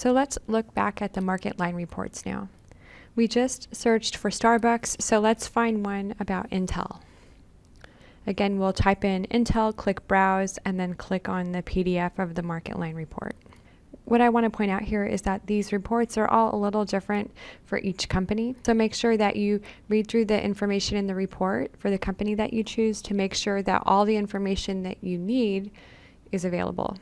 So let's look back at the market line reports now. We just searched for Starbucks, so let's find one about Intel. Again, we'll type in Intel, click Browse, and then click on the PDF of the market line report. What I want to point out here is that these reports are all a little different for each company. So make sure that you read through the information in the report for the company that you choose to make sure that all the information that you need is available.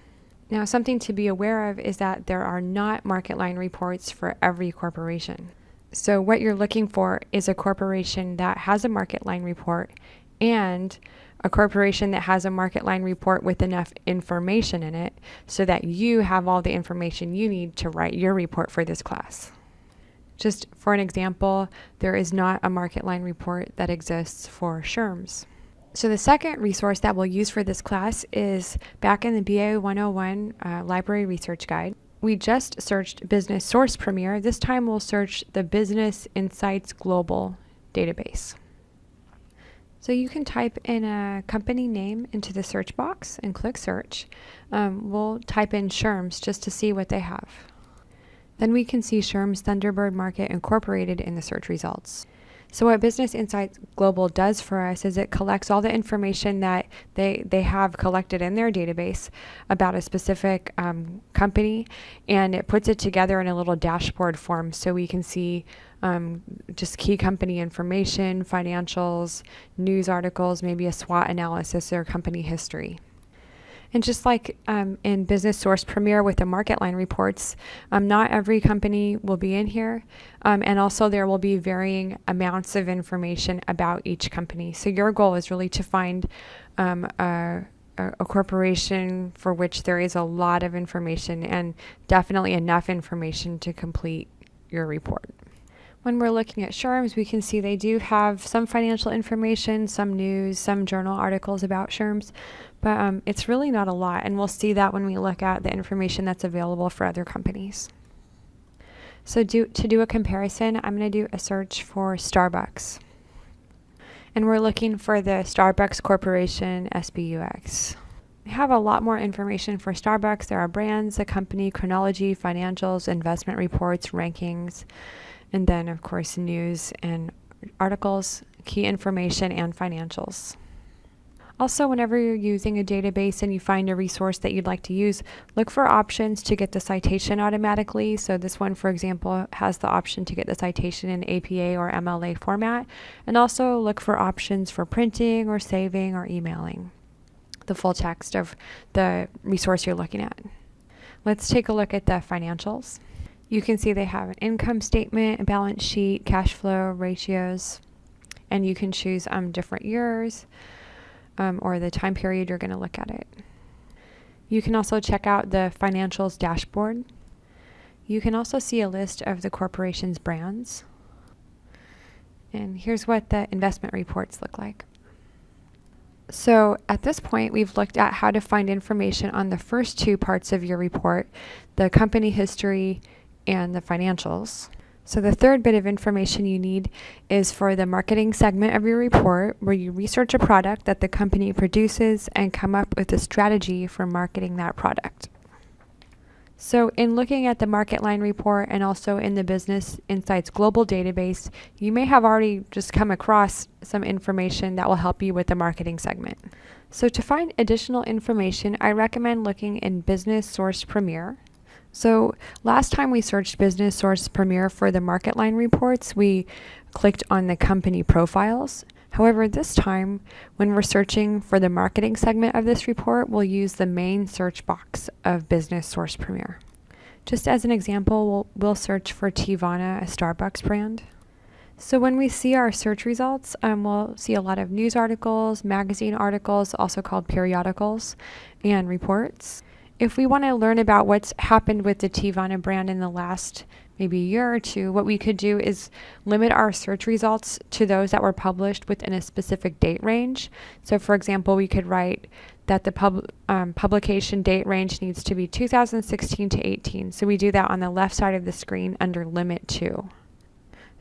Now, something to be aware of is that there are not market line reports for every corporation. So what you're looking for is a corporation that has a market line report and a corporation that has a market line report with enough information in it so that you have all the information you need to write your report for this class. Just for an example, there is not a market line report that exists for Sherm's. So the second resource that we'll use for this class is back in the BA 101 uh, Library Research Guide. We just searched Business Source Premier. This time we'll search the Business Insights Global database. So you can type in a company name into the search box and click search. Um, we'll type in Sherm's just to see what they have. Then we can see Sherm's Thunderbird Market Incorporated in the search results. So what Business Insights Global does for us is it collects all the information that they, they have collected in their database about a specific um, company and it puts it together in a little dashboard form so we can see um, just key company information, financials, news articles, maybe a SWOT analysis or company history. And just like um, in Business Source Premier with the market line reports, um, not every company will be in here. Um, and also there will be varying amounts of information about each company. So your goal is really to find um, a, a, corporation for which there is a lot of information and definitely enough information to complete your report. When we're looking at Sherm's, we can see they do have some financial information, some news, some journal articles about Sherm's, but um, it's really not a lot, and we'll see that when we look at the information that's available for other companies. So do, to do a comparison, I'm going to do a search for Starbucks. And we're looking for the Starbucks Corporation SBUX. We have a lot more information for Starbucks. There are brands, the company, chronology, financials, investment reports, rankings, and then of course news and articles, key information, and financials. Also, whenever you're using a database and you find a resource that you'd like to use, look for options to get the citation automatically. So this one, for example, has the option to get the citation in APA or MLA format. And also look for options for printing or saving or emailing the full text of the resource you're looking at. Let's take a look at the financials. You can see they have an income statement, a balance sheet, cash flow, ratios, and you can choose um, different years um, or the time period you're going to look at it. You can also check out the financials dashboard. You can also see a list of the corporation's brands. And here's what the investment reports look like. So at this point, we've looked at how to find information on the first two parts of your report, the company history and the financials. So the third bit of information you need is for the marketing segment of your report where you research a product that the company produces and come up with a strategy for marketing that product. So in looking at the market line report and also in the Business Insights Global database, you may have already just come across some information that will help you with the marketing segment. So to find additional information, I recommend looking in Business Source Premier so last time we searched Business Source Premier for the market line reports, we clicked on the company profiles. However, this time, when we're searching for the marketing segment of this report, we'll use the main search box of Business Source Premier. Just as an example, we'll, we'll search for Teavana, a Starbucks brand. So when we see our search results, um, we'll see a lot of news articles, magazine articles, also called periodicals, and reports. If we want to learn about what's happened with the Teavana brand in the last maybe year or two, what we could do is limit our search results to those that were published within a specific date range. So for example, we could write that the pub, um, publication date range needs to be 2016 to 18. So we do that on the left side of the screen under limit to.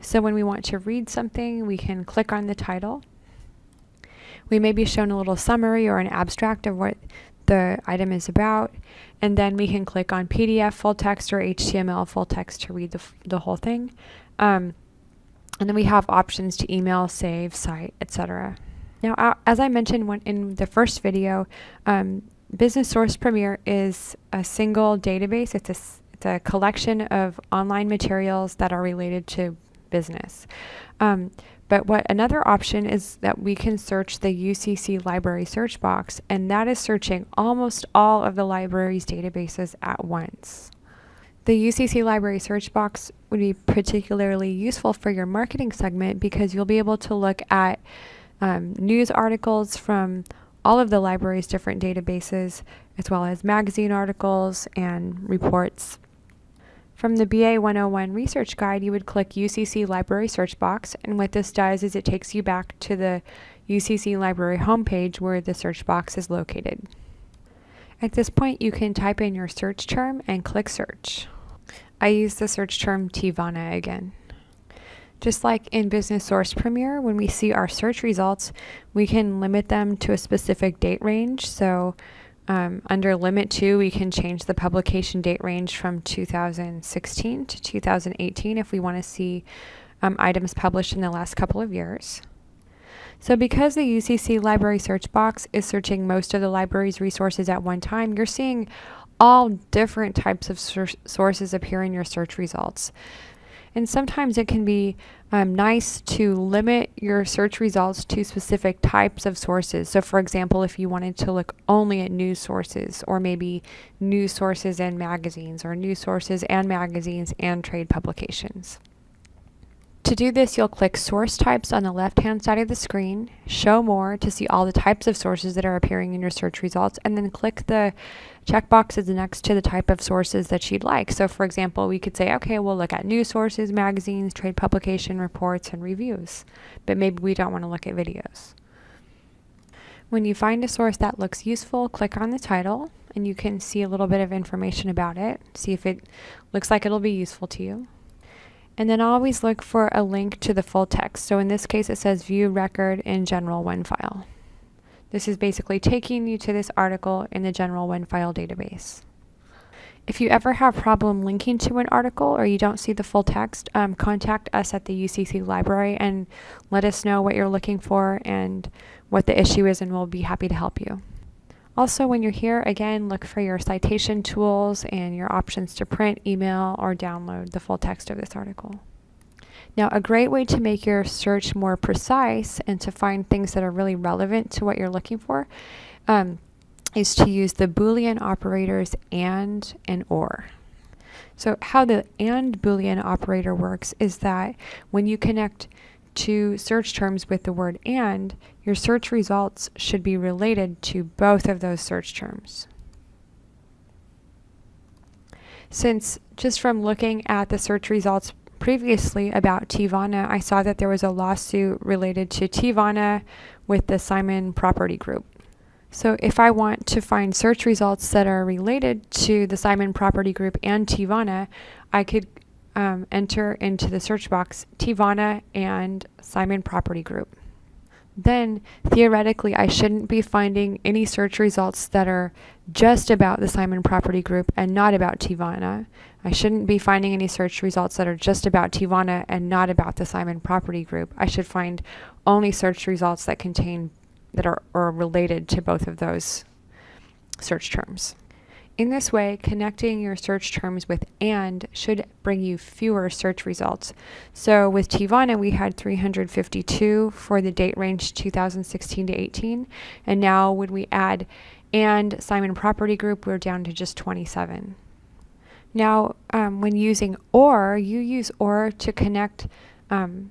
So when we want to read something, we can click on the title. We may be shown a little summary or an abstract of what the item is about. and then we can click on PDF full text or HTML full text to read the, the whole thing. Um, and then we have options to email, save, cite, etc. Now, as I mentioned when, in the first video, um, Business Source Premier is a single database. It's a, it's a collection of online materials that are related to business. Um, but what another option is that we can search the UCC library search box, and that is searching almost all of the library's databases at once. The UCC library search box would be particularly useful for your marketing segment because you'll be able to look at um, news articles from all of the library's different databases, as well as magazine articles and reports from the BA 101 research guide, you would click UCC Library Search Box, and what this does is it takes you back to the UCC Library homepage where the search box is located. At this point, you can type in your search term and click search. I use the search term Teavana again. Just like in Business Source Premier, when we see our search results, we can limit them to a specific date range. So um, under limit to, we can change the publication date range from 2016 to 2018 if we want to see um, items published in the last couple of years. So because the UCC library search box is searching most of the library's resources at one time, you're seeing all different types of sources appear in your search results. And sometimes it can be um, nice to limit your search results to specific types of sources. So, for example, if you wanted to look only at news sources, or maybe news sources and magazines, or news sources and magazines and trade publications. To do this, you'll click Source Types on the left-hand side of the screen, Show More to see all the types of sources that are appearing in your search results, and then click the checkboxes next to the type of sources that you'd like. So for example, we could say, okay, we'll look at news sources, magazines, trade publication reports, and reviews, but maybe we don't want to look at videos. When you find a source that looks useful, click on the title, and you can see a little bit of information about it, see if it looks like it'll be useful to you. And then always look for a link to the full text. So in this case, it says view record in general OneFile." This is basically taking you to this article in the general OneFile database. If you ever have a problem linking to an article or you don't see the full text, um, contact us at the UCC library and let us know what you're looking for and what the issue is and we'll be happy to help you. Also, when you're here, again, look for your citation tools and your options to print, email, or download the full text of this article. Now, a great way to make your search more precise and to find things that are really relevant to what you're looking for um, is to use the Boolean operators AND and OR. So how the AND Boolean operator works is that when you connect two search terms with the word AND, your search results should be related to both of those search terms. Since just from looking at the search results previously about Teavana, I saw that there was a lawsuit related to Teavana with the Simon Property Group. So if I want to find search results that are related to the Simon Property Group and Teavana, I could um, enter into the search box Teavana and Simon Property Group. Then theoretically I shouldn't be finding any search results that are just about the Simon Property Group and not about Teavana. I shouldn't be finding any search results that are just about Teavana and not about the Simon Property Group. I should find only search results that contain that are, are related to both of those search terms. In this way, connecting your search terms with AND should bring you fewer search results. So with Teavana, we had 352 for the date range 2016 to 18. And now when we add AND Simon Property Group, we're down to just 27. Now, um, when using OR, you use OR to connect um,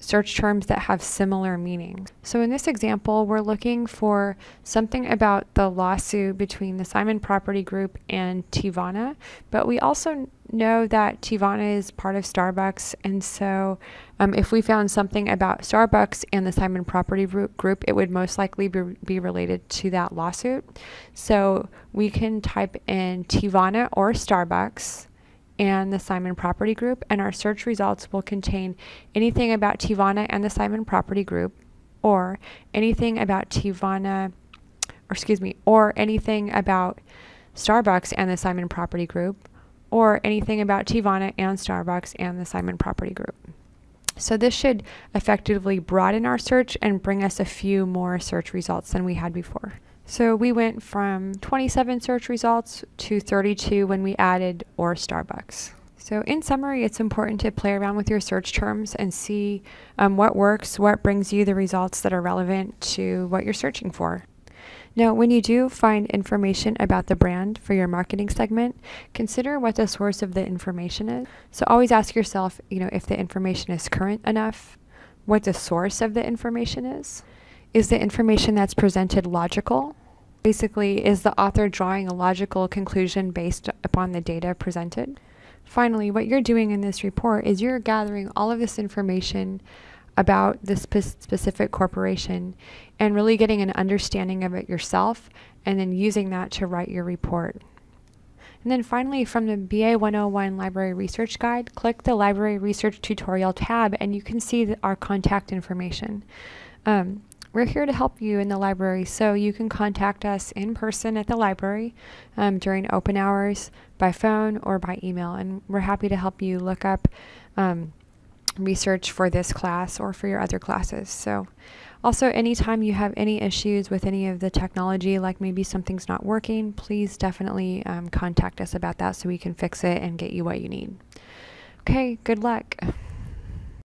search terms that have similar meanings. So in this example, we're looking for something about the lawsuit between the Simon Property Group and Teavana, but we also know that Teavana is part of Starbucks, and so um, if we found something about Starbucks and the Simon Property Group, it would most likely be, be related to that lawsuit. So we can type in Teavana or Starbucks, and the Simon Property Group, and our search results will contain anything about Teavana and the Simon Property Group, or anything about Teavana, or excuse me, or anything about Starbucks and the Simon Property Group, or anything about Teavana and Starbucks and the Simon Property Group. So this should effectively broaden our search and bring us a few more search results than we had before. So we went from 27 search results to 32 when we added or Starbucks. So in summary, it's important to play around with your search terms and see um, what works, what brings you the results that are relevant to what you're searching for. Now, when you do find information about the brand for your marketing segment, consider what the source of the information is. So always ask yourself, you know, if the information is current enough, what the source of the information is. Is the information that's presented logical? Basically, is the author drawing a logical conclusion based upon the data presented? Finally, what you're doing in this report is you're gathering all of this information about this spe specific corporation and really getting an understanding of it yourself and then using that to write your report. And then finally, from the BA 101 Library Research Guide, click the Library Research Tutorial tab and you can see our contact information. Um, we're here to help you in the library, so you can contact us in person at the library um, during open hours, by phone, or by email, and we're happy to help you look up um, research for this class or for your other classes. So also anytime you have any issues with any of the technology, like maybe something's not working, please definitely um, contact us about that so we can fix it and get you what you need. Okay, good luck.